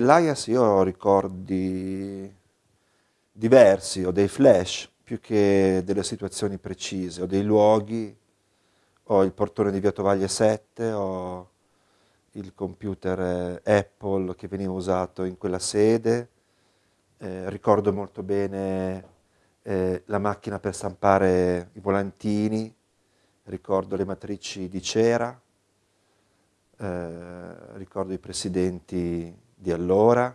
dell'AIAS io ho ricordi diversi, ho dei flash più che delle situazioni precise, ho dei luoghi, ho il portone di Via Tovaglie 7, ho il computer eh, Apple che veniva usato in quella sede, eh, ricordo molto bene eh, la macchina per stampare i volantini, ricordo le matrici di cera, eh, ricordo i presidenti di allora,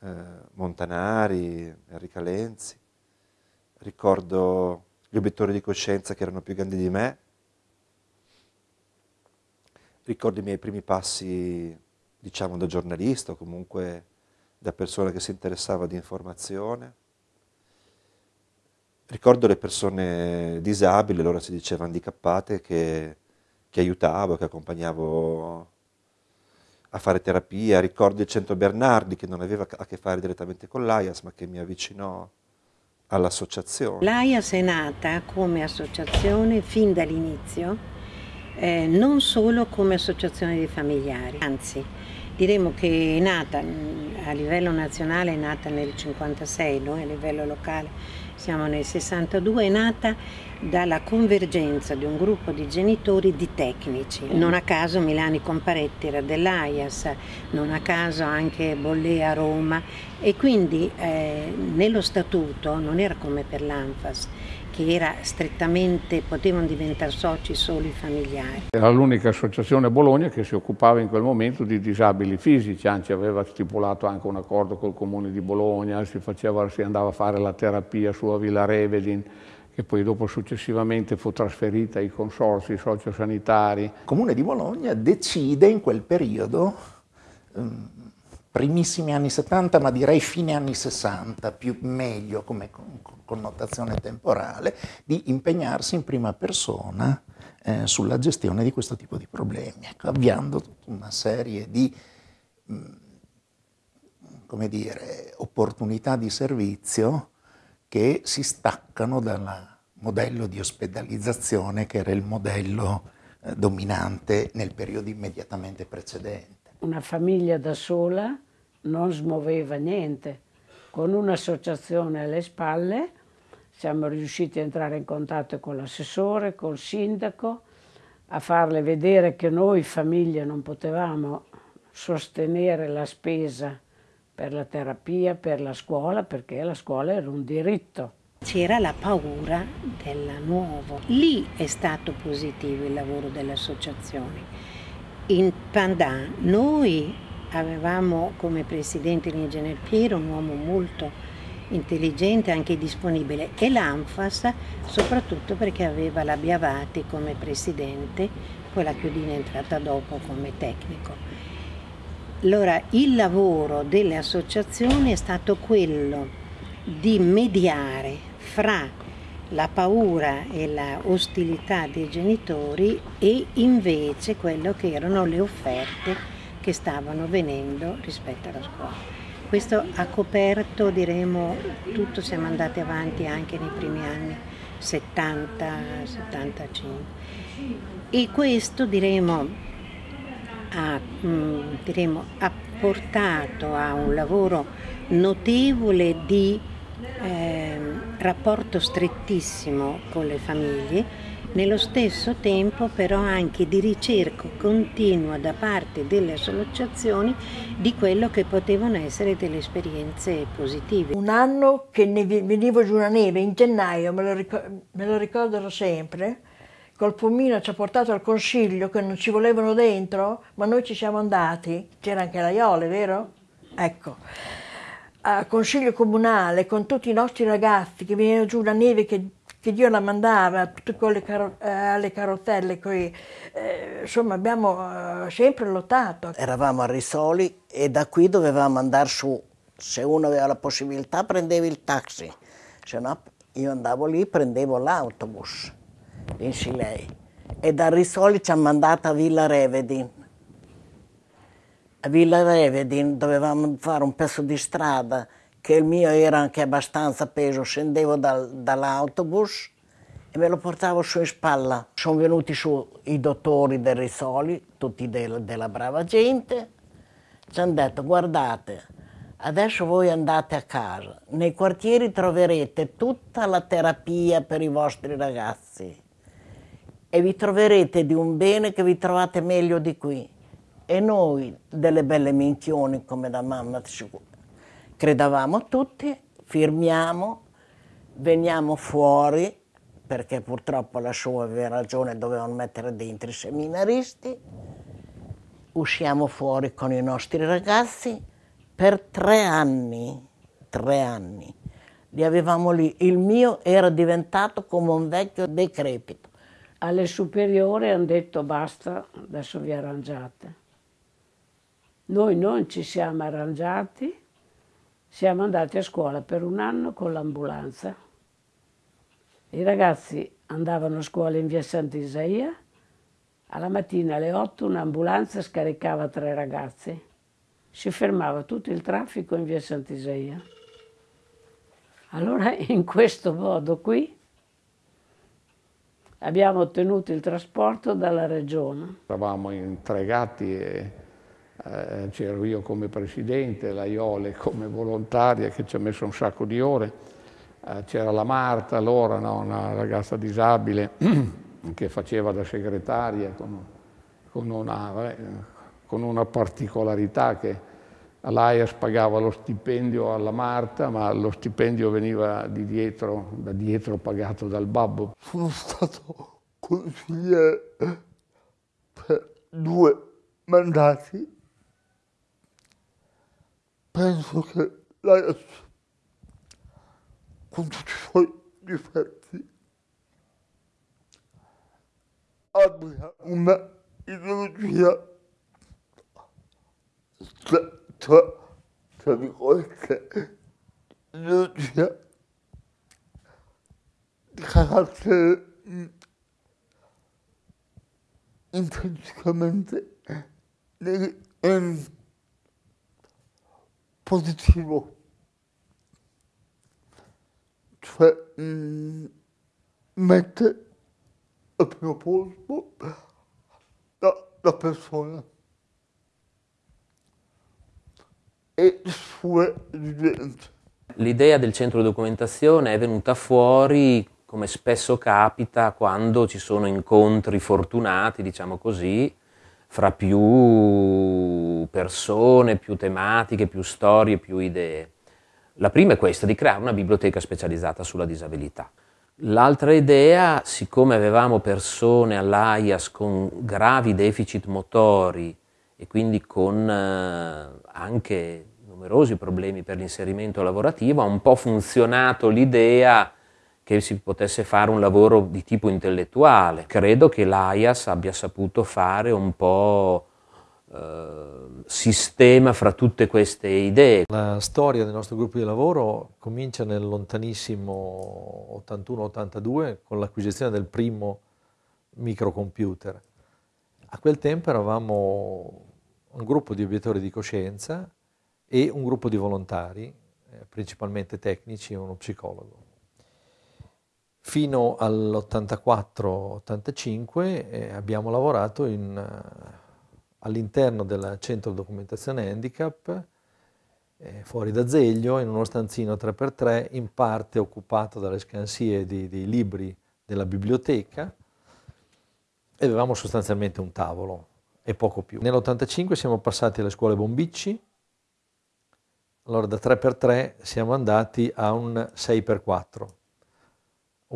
eh, Montanari, Enrica Lenzi, ricordo gli obiettori di coscienza che erano più grandi di me, ricordo i miei primi passi, diciamo, da giornalista o comunque da persona che si interessava di informazione. Ricordo le persone disabili, allora si diceva handicappate, che, che aiutavo, che accompagnavo a fare terapia. Ricordo il Centro Bernardi, che non aveva a che fare direttamente con l'AIAS, ma che mi avvicinò all'associazione. L'AIAS è nata come associazione fin dall'inizio eh, non solo come associazione di familiari, anzi diremo che è nata a livello nazionale, è nata nel 56, noi a livello locale siamo nel 62, è nata dalla convergenza di un gruppo di genitori di tecnici. Non a caso Milani Comparetti era dell'AIAS, non a caso anche Bollea a Roma e quindi eh, nello statuto non era come per l'ANFAS che era strettamente, potevano diventare soci solo i familiari. Era l'unica associazione a Bologna che si occupava in quel momento di disabili fisici, anzi aveva stipulato anche un accordo col comune di Bologna, si, faceva, si andava a fare la terapia su a Villa Revedin, che poi dopo successivamente fu trasferita ai consorsi sociosanitari. Il comune di Bologna decide in quel periodo um, primissimi anni 70, ma direi fine anni 60, più meglio come connotazione temporale, di impegnarsi in prima persona eh, sulla gestione di questo tipo di problemi, ecco, avviando tutta una serie di mm, come dire, opportunità di servizio che si staccano dal modello di ospedalizzazione che era il modello eh, dominante nel periodo immediatamente precedente. Una famiglia da sola non smuoveva niente. Con un'associazione alle spalle siamo riusciti a entrare in contatto con l'assessore, col sindaco, a farle vedere che noi famiglie non potevamo sostenere la spesa per la terapia, per la scuola, perché la scuola era un diritto. C'era la paura del nuovo. Lì è stato positivo il lavoro delle associazioni. In Pandan noi avevamo come presidente l'ingegner Piero, un uomo molto intelligente anche disponibile, e l'ANFAS soprattutto perché aveva la Biavati come presidente, poi la Chiodina è entrata dopo come tecnico. Allora il lavoro delle associazioni è stato quello di mediare fra la paura e la ostilità dei genitori e invece quello che erano le offerte che stavano venendo rispetto alla scuola. Questo ha coperto, diremo, tutto, siamo andati avanti anche nei primi anni 70-75 e questo diremo ha, mm, diremo, ha portato a un lavoro notevole di eh, rapporto strettissimo con le famiglie nello stesso tempo però anche di ricerca continua da parte delle associazioni di quello che potevano essere delle esperienze positive. Un anno che ne venivo giù la neve, in gennaio, me lo, ricordo, me lo ricorderò sempre, col pomino ci ha portato al consiglio che non ci volevano dentro, ma noi ci siamo andati, c'era anche la Iole, vero? Ecco, al consiglio comunale con tutti i nostri ragazzi che venivano giù la neve che che Dio la mandava tutte quelle caro eh, alle carrozzelle, coi, eh, insomma abbiamo eh, sempre lottato. Eravamo a Risoli e da qui dovevamo andare su, se uno aveva la possibilità prendevi il taxi, se no io andavo lì prendevo l'autobus in Silei e da Risoli ci hanno mandato a Villa Revedin. A Villa Revedin dovevamo fare un pezzo di strada che il mio era anche abbastanza peso, scendevo dal, dall'autobus e me lo portavo su in spalla. Sono venuti su i dottori del Risoli, tutti del, della brava gente, ci hanno detto guardate, adesso voi andate a casa, nei quartieri troverete tutta la terapia per i vostri ragazzi e vi troverete di un bene che vi trovate meglio di qui. E noi, delle belle minchioni come da mamma, credavamo tutti, firmiamo, veniamo fuori, perché purtroppo la sua aveva ragione, dovevano mettere dentro i seminaristi, usciamo fuori con i nostri ragazzi per tre anni, tre anni. Li avevamo lì. Il mio era diventato come un vecchio decrepito. Alle superiori hanno detto basta, adesso vi arrangiate. Noi non ci siamo arrangiati, siamo andati a scuola per un anno con l'ambulanza. I ragazzi andavano a scuola in via Sant'Isaia, alla mattina alle 8 un'ambulanza scaricava tre ragazzi, si fermava tutto il traffico in via Sant'Isaia. Allora in questo modo qui abbiamo ottenuto il trasporto dalla regione. Eravamo intregati e eh, c'ero io come presidente, la Iole come volontaria che ci ha messo un sacco di ore, eh, c'era la Marta allora, no, una ragazza disabile che faceva da segretaria con, con, una, eh, con una, particolarità che l'AIAS pagava lo stipendio alla Marta, ma lo stipendio veniva di dietro, da dietro pagato dal babbo. Sono stato consigliere per due mandati penso che l'AIAS, con tutti i suoi difetti, abbia una ideologia cioè, tra virgolette, ideologia di carattere intrinsecamente negativo positivo. Cioè mh, mm, mette al primo posto la, la persona e le sue esigenze. L'idea del centro di documentazione è venuta fuori, come spesso capita, quando ci sono incontri fortunati, diciamo così, fra più persone, più tematiche, più storie, più idee. La prima è questa, di creare una biblioteca specializzata sulla disabilità. L'altra idea, siccome avevamo persone all'AIAS con gravi deficit motori e quindi con eh, anche numerosi problemi per l'inserimento lavorativo, ha un po' funzionato l'idea che si potesse fare un lavoro di tipo intellettuale. Credo che l'AIAS abbia saputo fare un po' eh, sistema fra tutte queste idee. La storia del nostro gruppo di lavoro comincia nel lontanissimo 81-82 con l'acquisizione del primo microcomputer. A quel tempo eravamo un gruppo di obiettori di coscienza e un gruppo di volontari, eh, principalmente tecnici e uno psicologo. Fino all'84-85 eh, abbiamo lavorato uh, all'interno del centro documentazione handicap, eh, fuori da Zeglio, in uno stanzino 3x3, in parte occupato dalle scansie di, dei libri della biblioteca, e avevamo sostanzialmente un tavolo e poco più. Nell'85 siamo passati alle scuole Bombicci, allora da 3x3 siamo andati a un 6x4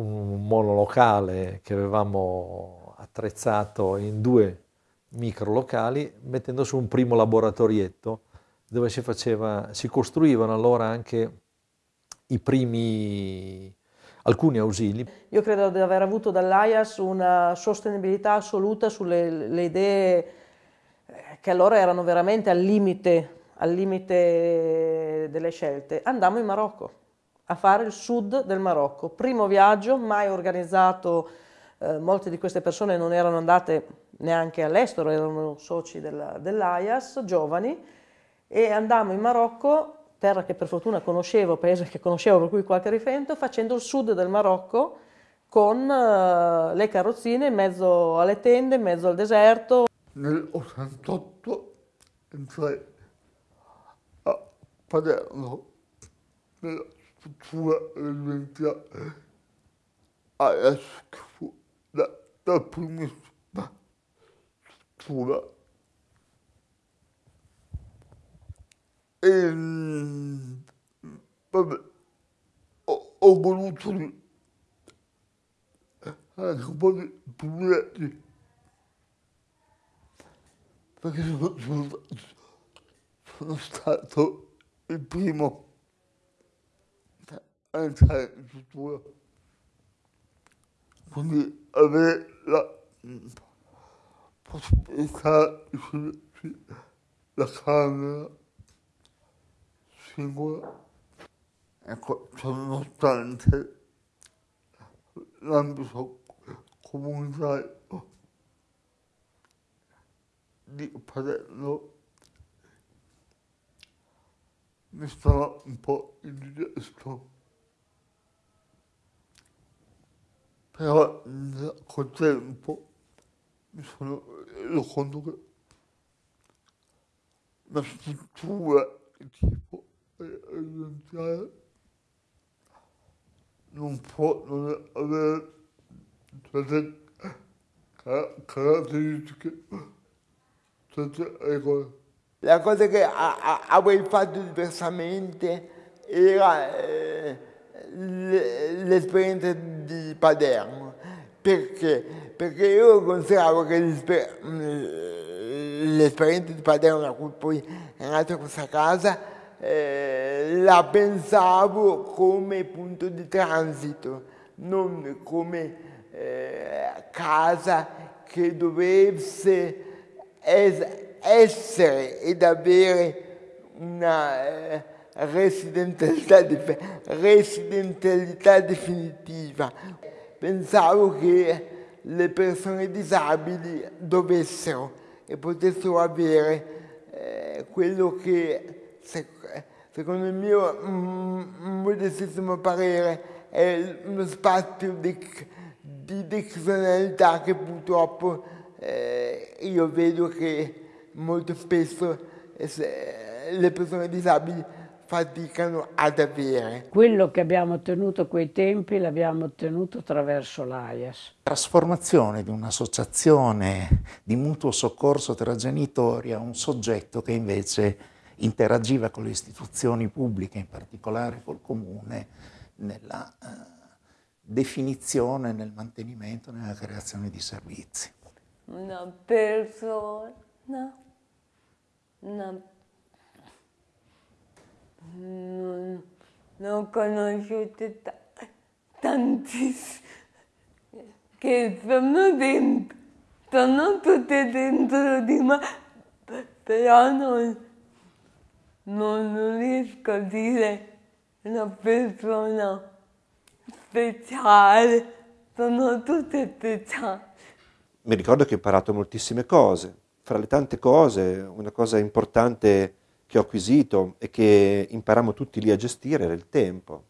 un monolocale che avevamo attrezzato in due micro locali mettendo su un primo laboratorietto dove si, faceva, si costruivano allora anche i primi alcuni ausili. Io credo di aver avuto dall'AIAS una sostenibilità assoluta sulle idee eh, che allora erano veramente al limite, al limite delle scelte. Andammo in Marocco a fare il sud del Marocco. Primo viaggio, mai organizzato, eh, molte di queste persone non erano andate neanche all'estero, erano soci dell'AIAS, giovani, e andammo in Marocco, terra che per fortuna conoscevo, paese che conoscevo per cui qualche riferimento, facendo il sud del Marocco con uh, le carrozzine in mezzo alle tende, in mezzo al deserto. Nel 88 entrai Palermo, nella struttura dell'università, adesso che fu la, la primissima struttura. E, vabbè, ho, ho voluto anche un po' di problemi perché sono, sono, sono stato il primo a entrare in struttura. Quindi avere la possibilità di la camera singola, ecco, cioè, nonostante l'ambito comunitario di Palermo mi stava un po' indigesto. Però col tempo mi sono reso conto che la struttura tipo residenziale non può non avere certe caratteristiche la cosa che avrei fatto diversamente era eh, l'esperienza di Palermo. Perché? Perché io consideravo che l'esperienza di Palermo, da cui poi è nata questa casa, eh, la pensavo come punto di transito, non come eh, casa che dovesse essere ed avere una eh, residenzialità, residenzialità definitiva. Pensavo che le persone disabili dovessero e potessero avere eh, quello che secondo il mio mm, modestissimo parere è uno spazio di, di decisionalità che purtroppo eh, io vedo che molto spesso eh, le persone disabili faticano ad avere. Quello che abbiamo ottenuto a quei tempi l'abbiamo ottenuto attraverso l'AIAS. Trasformazione di un'associazione di mutuo soccorso tra genitori a un soggetto che invece interagiva con le istituzioni pubbliche, in particolare col comune, nella eh, definizione, nel mantenimento, nella creazione di servizi una persona, una, non, non conosciute tantissime che sono dentro, sono tutte dentro di me, però non, non riesco a dire una persona speciale, sono tutte speciali mi ricordo che ho imparato moltissime cose. Fra le tante cose, una cosa importante che ho acquisito e che imparammo tutti lì a gestire era il tempo,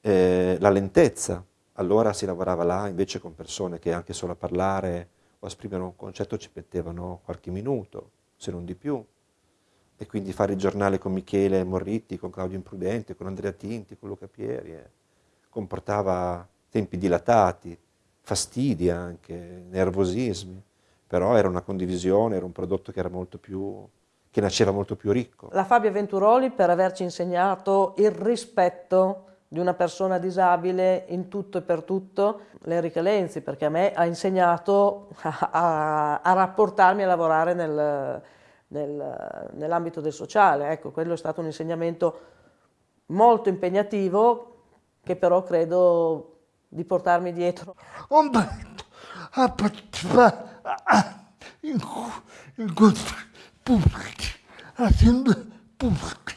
eh, la lentezza. Allora si lavorava là invece con persone che anche solo a parlare o a esprimere un concetto ci mettevano qualche minuto, se non di più. E quindi fare il giornale con Michele Morritti, con Claudio Imprudente, con Andrea Tinti, con Luca Pieri, eh, comportava tempi dilatati, fastidi anche, nervosismi, però era una condivisione, era un prodotto che, era molto più, che nasceva molto più ricco. La Fabia Venturoli per averci insegnato il rispetto di una persona disabile in tutto e per tutto, l'Enrica Lenzi, perché a me ha insegnato a, a, a rapportarmi e a lavorare nel, nel, nell'ambito del sociale. Ecco, quello è stato un insegnamento molto impegnativo che però credo di portarmi dietro. Partecipare in, incontri pubblici, aziende pubbliche.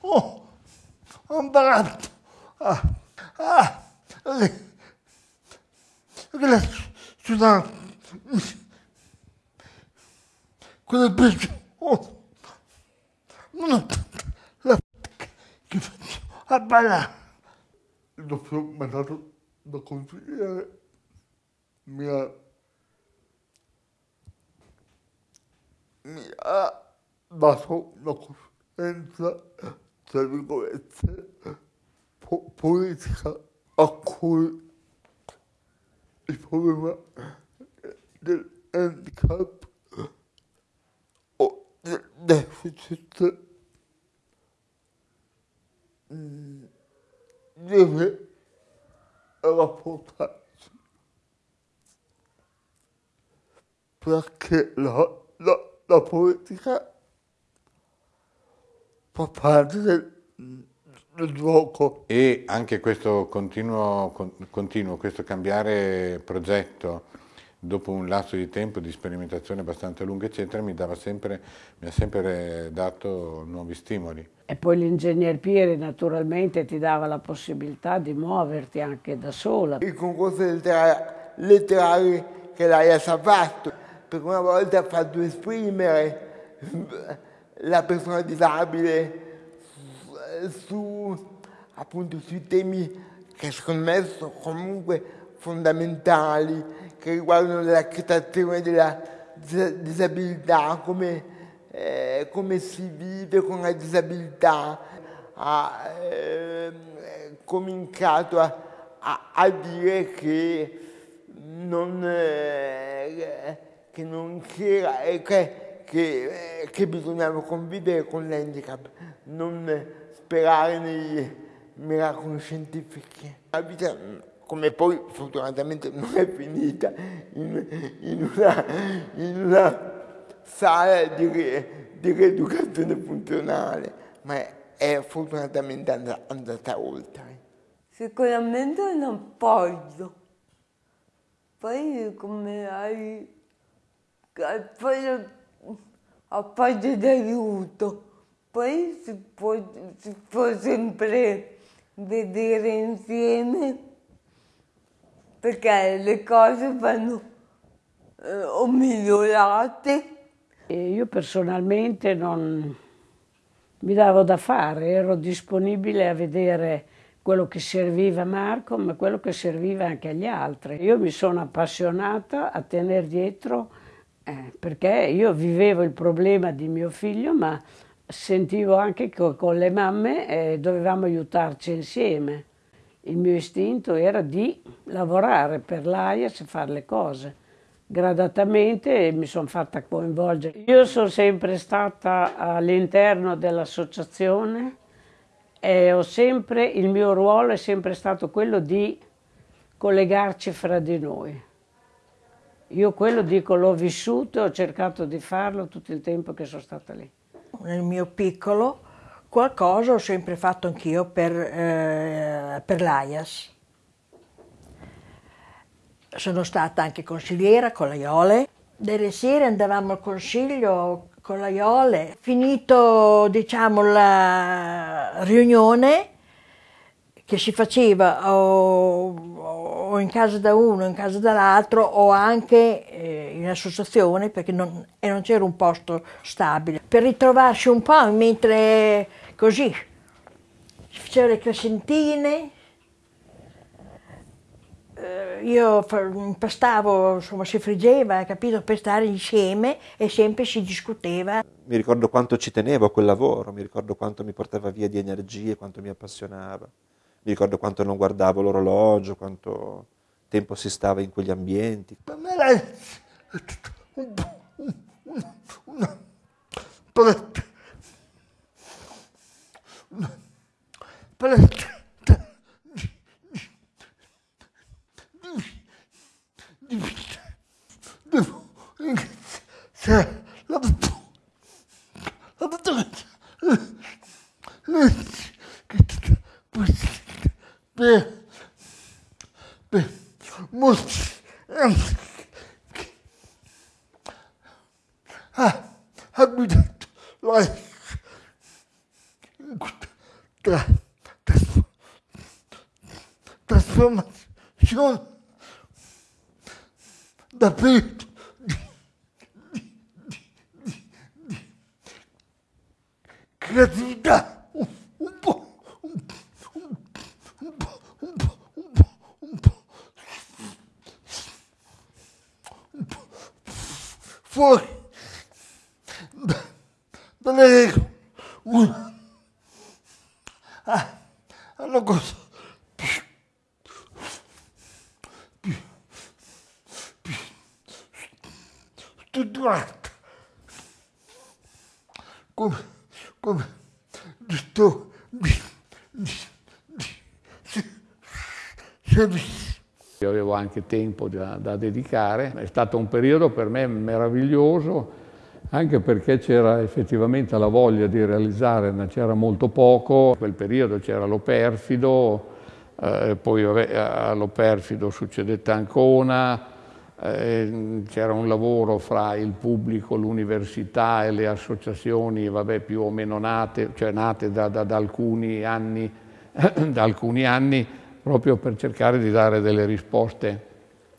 Oh, ho imparato a, a, le, le studenti, quelle peggio, oh, non la che faccio a ballare. Il dottore mi ha dato da consigliere mi ha, dato una, un'esperienza, tra virgolette, po- politica a cui il problema del handicap o del deficit mm, deve rapportarsi. Perché la, la, la politica fa parte del, del gioco. E anche questo continuo, con- continuo, questo cambiare progetto dopo un lasso di tempo di sperimentazione abbastanza lungo, eccetera, mi, dava sempre, mi ha sempre dato nuovi stimoli. E poi l'ingegner Pieri naturalmente ti dava la possibilità di muoverti anche da sola. Il concorso lettera- letterario che l'AIAS ha fatto, per una volta ha fatto esprimere la persona disabile su, appunto, sui temi che secondo me sono comunque fondamentali, che riguardano l'accettazione della dis- disabilità, come, eh, come si vive con la disabilità. Ha ehm, cominciato a, a- a dire che non, eh, che non c'era, eh, che, che, eh, che bisognava convivere con l'handicap, non sperare nei miracoli scientifici. La vita, come poi fortunatamente non è finita in, in una, in una sala di, di rieducazione funzionale, ma è, è fortunatamente and- andata oltre. Sicuramente un appoggio. Poi come hai appoggio, appoggio d'aiuto. Poi si può, si può sempre vedere insieme perché le cose vanno eh, o migliorate io personalmente non mi davo da fare, ero disponibile a vedere quello che serviva a Marco, ma quello che serviva anche agli altri. Io mi sono appassionata a tenere dietro, eh, perché io vivevo il problema di mio figlio, ma sentivo anche che con le mamme eh, dovevamo aiutarci insieme. Il mio istinto era di lavorare per l'AIAS e fare le cose gradatamente mi sono fatta coinvolgere. Io sono sempre stata all'interno dell'associazione e sempre, il mio ruolo è sempre stato quello di collegarci fra di noi. Io quello dico l'ho vissuto e ho cercato di farlo tutto il tempo che sono stata lì. Nel mio piccolo qualcosa ho sempre fatto anch'io per, eh, per l'AIAS. Sono stata anche consigliera con la Iole. Delle sere andavamo al consiglio con la Iole. Finito, diciamo, la riunione che si faceva o, o in casa da uno, in casa dall'altro o anche eh, in associazione perché non, non c'era un posto stabile. Per ritrovarsi un po' mentre così si facevano le crescentine, eh, io impastavo, insomma si friggeva, capito, per stare insieme e sempre si discuteva. Mi ricordo quanto ci tenevo a quel lavoro, mi ricordo quanto mi portava via di energie, quanto mi appassionava. Mi ricordo quanto non guardavo l'orologio, quanto tempo si stava in quegli ambienti. Per me un- una. Una paletta di, di, di, di vita. Devo ringraziare la la dottoressa Lenzi che è stata presente per, per molti anni che ha, ha guidato la in questa tra, trasfo- trasformazione da periodo di, di, di, di, di creatività un, un po' un, un, un po' un po' un po' un po' un po' fuori da- dalle regole una, ah, una cosa più, più, più strutturata, come, come detto di, di, di, servizio. Anche tempo da, da, dedicare, è stato un periodo per me meraviglioso, anche perché c'era effettivamente la voglia di realizzare, c'era molto poco, in quel periodo c'era lo perfido, eh, poi allo perfido succedette Ancona, eh, c'era un lavoro fra il pubblico, l'università e le associazioni, vabbè, più o meno nate, cioè nate da, da, da alcuni anni, da alcuni anni proprio per cercare di dare delle risposte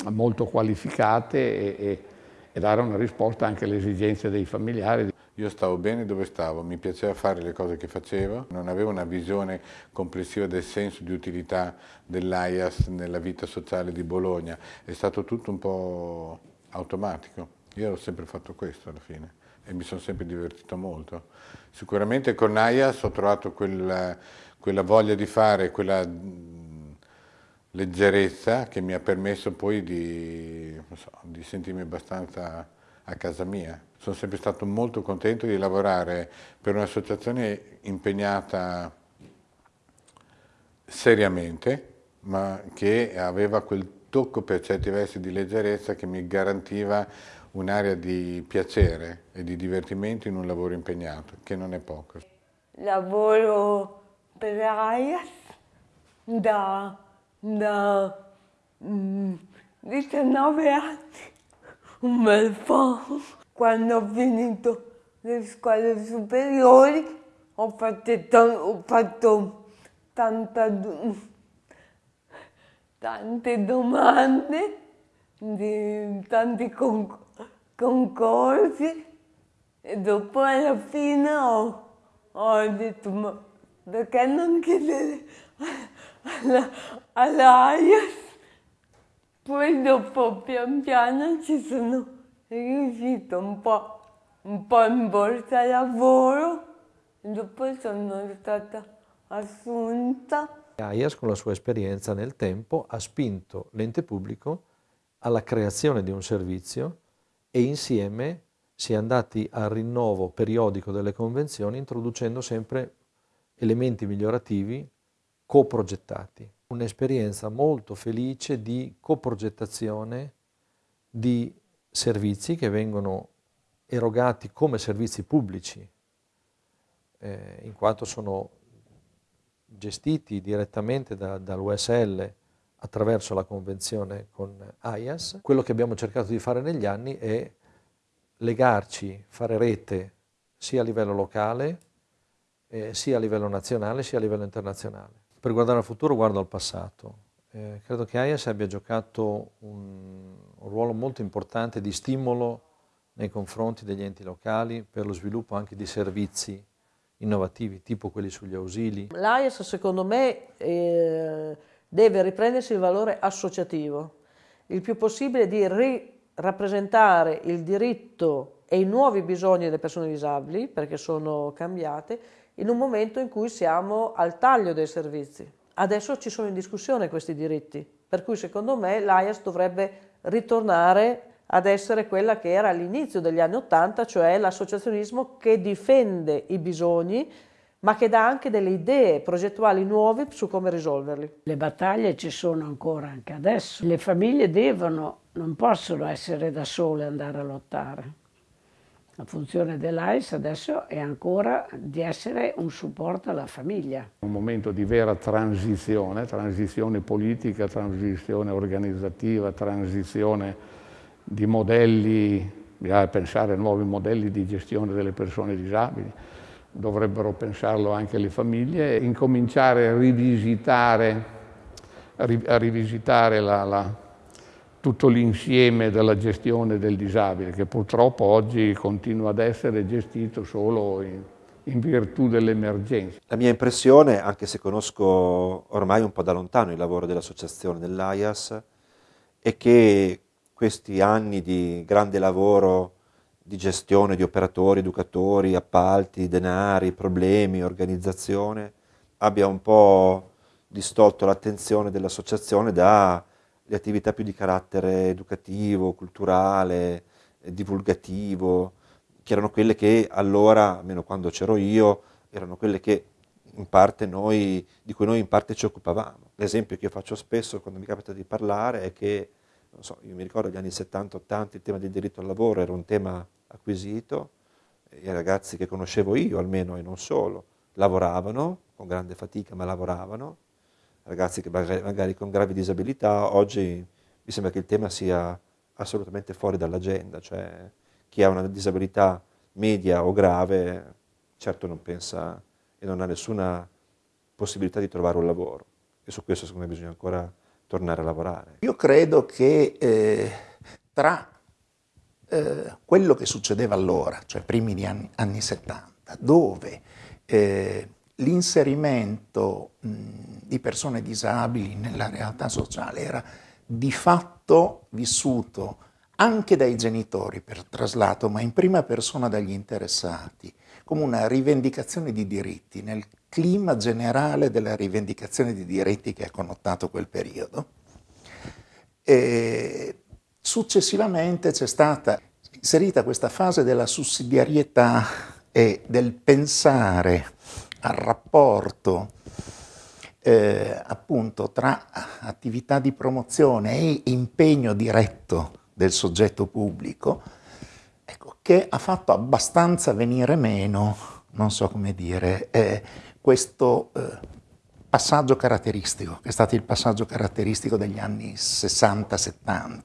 molto qualificate e, e, e, dare una risposta anche alle esigenze dei familiari. Io stavo bene dove stavo, mi piaceva fare le cose che facevo, non avevo una visione complessiva del senso di utilità dell'AIAS nella vita sociale di Bologna, è stato tutto un po' automatico. Io ho sempre fatto questo alla fine e mi sono sempre divertito molto. Sicuramente con AIAS ho trovato quella, quella voglia di fare, quella leggerezza che mi ha permesso poi di, so, di, sentirmi abbastanza a casa mia. Sono sempre stato molto contento di lavorare per un'associazione impegnata seriamente, ma che aveva quel tocco per certi versi di leggerezza che mi garantiva un'area di piacere e di divertimento in un lavoro impegnato, che non è poco. Lavoro per AIAS da da mm, 19 anni, un bel po'. Quando ho finito le scuole superiori ho fatto, ho fatto tanta, tante domande di tanti con, concorsi e dopo alla fine ho, ho detto ma perché non chiedere alla, all'AIAS. Poi dopo pian piano ci sono riuscito un po', un po in borsa lavoro e dopo sono stata assunta. AIAS con la sua esperienza nel tempo ha spinto l'ente pubblico alla creazione di un servizio e insieme si è andati al rinnovo periodico delle convenzioni introducendo sempre elementi migliorativi coprogettati. Un'esperienza molto felice di coprogettazione di servizi che vengono erogati come servizi pubblici, eh, in quanto sono gestiti direttamente da, dall'USL attraverso la convenzione con AIAS. Quello che abbiamo cercato di fare negli anni è legarci, fare rete sia a livello locale, eh, sia a livello nazionale, sia a livello internazionale per guardare al futuro guardo al passato. Eh, credo che AIAS abbia giocato un, un, ruolo molto importante di stimolo nei confronti degli enti locali per lo sviluppo anche di servizi innovativi, tipo quelli sugli ausili. L'AIAS secondo me eh, deve riprendersi il valore associativo, il più possibile di rappresentare il diritto e i nuovi bisogni delle persone disabili, perché sono cambiate, in un momento in cui siamo al taglio dei servizi. Adesso ci sono in discussione questi diritti, per cui secondo me l'AIAS dovrebbe ritornare ad essere quella che era all'inizio degli anni Ottanta, cioè l'associazionismo che difende i bisogni, ma che dà anche delle idee progettuali nuove su come risolverli. Le battaglie ci sono ancora anche adesso. Le famiglie devono, non possono essere da sole andare a lottare. La funzione dell'AIS adesso è ancora di essere un supporto alla famiglia. Un momento di vera transizione, transizione politica, transizione organizzativa, transizione di modelli, bisogna pensare a nuovi modelli di gestione delle persone disabili, dovrebbero pensarlo anche le famiglie, incominciare a rivisitare, a rivisitare la, la tutto l'insieme della gestione del disabile, che purtroppo oggi continua ad essere gestito solo in, in virtù dell'emergenza. La mia impressione, anche se conosco ormai un po' da lontano il lavoro dell'associazione dell'AIAS, è che questi anni di grande lavoro di gestione di operatori, educatori, appalti, denari, problemi, organizzazione, abbia un po' distolto l'attenzione dell'associazione dalle attività più di carattere educativo, culturale, divulgativo, che erano quelle che allora, almeno quando c'ero io, erano quelle che in parte noi, di cui noi in parte ci occupavamo. L'esempio che io faccio spesso quando mi capita di parlare è che, non so, io mi ricordo gli anni 70-80 il tema del diritto al lavoro era un tema acquisito, i ragazzi che conoscevo io almeno e non solo, lavoravano, con grande fatica ma lavoravano, ragazzi che magari, con gravi disabilità, oggi mi sembra che il tema sia assolutamente fuori dall'agenda, cioè chi ha una disabilità media o grave certo non pensa e non ha nessuna possibilità di trovare un lavoro e su questo secondo me bisogna ancora tornare a lavorare. Io credo che eh, tra eh, quello che succedeva allora, cioè primi anni, anni 70, dove eh, l'inserimento di persone disabili nella realtà sociale era di fatto vissuto anche dai genitori per traslato, ma in prima persona dagli interessati, come una rivendicazione di diritti, nel clima generale della rivendicazione di diritti che ha connotato quel periodo. E successivamente c'è stata inserita questa fase della sussidiarietà e del pensare al rapporto eh, appunto tra attività di promozione e impegno diretto del soggetto pubblico, ecco, che ha fatto abbastanza venire meno, non so come dire, eh, questo eh, passaggio caratteristico, che è stato il passaggio caratteristico degli anni 60-70.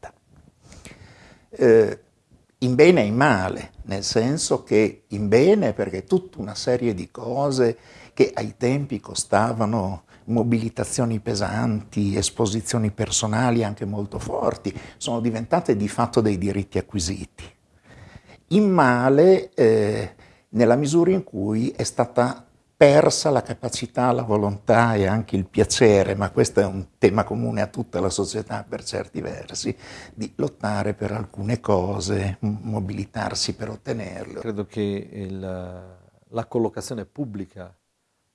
In bene e in male, nel senso che in bene perché tutta una serie di cose che ai tempi costavano mobilitazioni pesanti, esposizioni personali anche molto forti, sono diventate di fatto dei diritti acquisiti. In male eh, nella misura in cui è stata persa la capacità, la volontà e anche il piacere, ma questo è un tema comune a tutta la società per certi versi, di lottare per alcune cose, mobilitarsi per ottenerle. Credo che il, la collocazione pubblica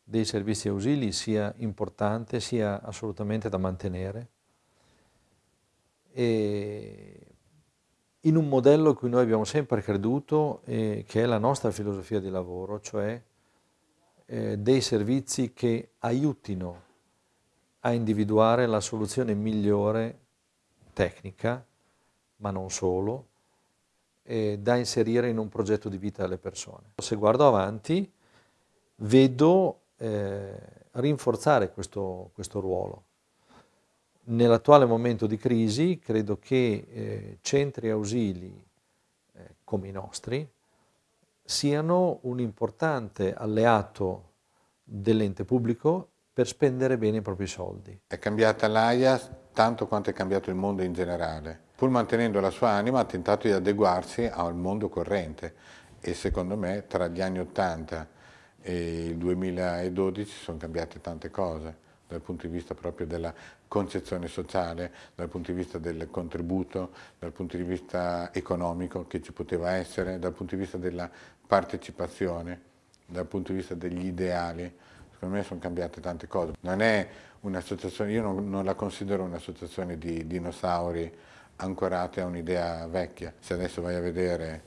dei servizi ausili sia importante, sia assolutamente da mantenere. E in un modello in cui noi abbiamo sempre creduto, eh, che è la nostra filosofia di lavoro, cioè eh, dei servizi che aiutino a individuare la soluzione migliore tecnica, ma non solo, eh, da inserire in un progetto di vita delle persone. Se guardo avanti, vedo eh, rinforzare questo, questo, ruolo. Nell'attuale momento di crisi credo che eh, centri ausili eh, come i nostri siano un importante alleato dell'ente pubblico per spendere bene i propri soldi. È cambiata l'AIA tanto quanto è cambiato il mondo in generale. Pur mantenendo la sua anima ha tentato di adeguarsi al mondo corrente e secondo me tra gli anni 80 e il 2012 sono cambiate tante cose dal punto di vista proprio della concezione sociale, dal punto di vista del contributo, dal punto di vista economico che ci poteva essere, dal punto di vista della partecipazione, dal punto di vista degli ideali. Secondo me sono cambiate tante cose. Non è un'associazione, io non, non la considero un'associazione di dinosauri ancorate a un'idea vecchia. Se adesso vai a vedere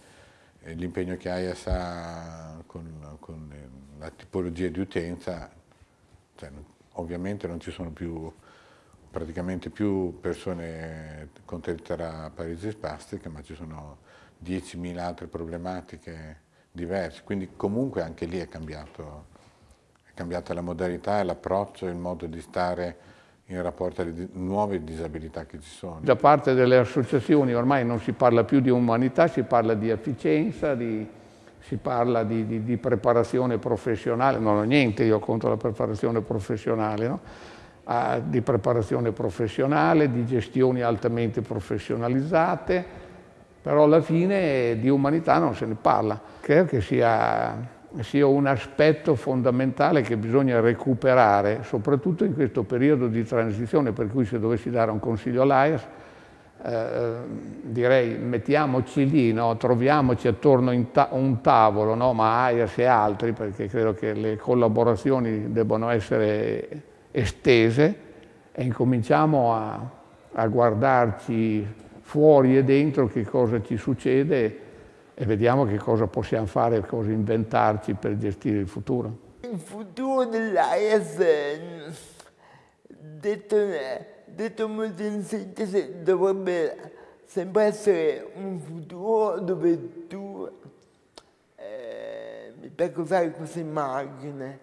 eh, l'impegno che AIAS ha con, con la tipologia di utenza, cioè, ovviamente non ci sono più praticamente più persone con tetera paresi spastica, ma ci sono 10.000 altre problematiche diverse, quindi comunque anche lì è, cambiato, è cambiata la modalità l'approccio, il modo di stare in rapporto alle nuove disabilità che ci sono. Da parte delle associazioni ormai non si parla più di umanità, si parla di efficienza, di, si parla di, di, di, preparazione professionale, non ho niente io contro la preparazione professionale, no? ah, di preparazione professionale, di gestioni altamente professionalizzate, però alla fine di umanità non se ne parla. Credo che sia, sia un aspetto fondamentale che bisogna recuperare, soprattutto in questo periodo di transizione, per cui se dovessi dare un consiglio all'AIAS, eh, direi mettiamoci lì, no? troviamoci attorno a un tavolo, no? ma AIAS e altri, perché credo che le collaborazioni debbano essere estese e incominciamo a, a guardarci fuori e dentro che cosa ci succede e vediamo che cosa possiamo fare, cosa inventarci per gestire il futuro. Il futuro dell'AIAS, detto, detto molto in sintesi, dovrebbe sempre essere un futuro dove tu, eh, piace usare questa immagine,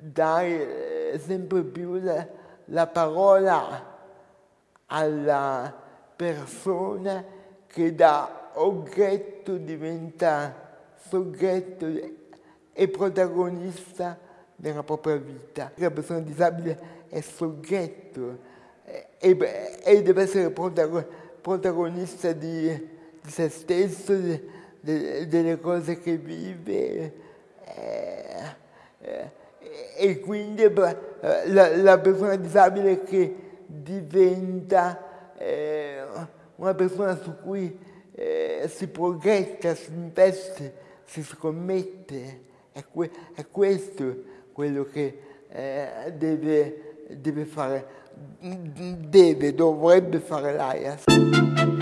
dai eh, sempre più la, la parola alla persona che da oggetto diventa soggetto e protagonista della propria vita. La persona disabile è soggetto e, e deve essere protagonista di, di se stesso, di, di, delle cose che vive. Eh, eh, e quindi eh, la, la, persona disabile che diventa eh, una persona su cui eh, si progetta, si investe, si scommette. È, que è questo quello che deve, deve fare, deve, dovrebbe fare l'AIAS.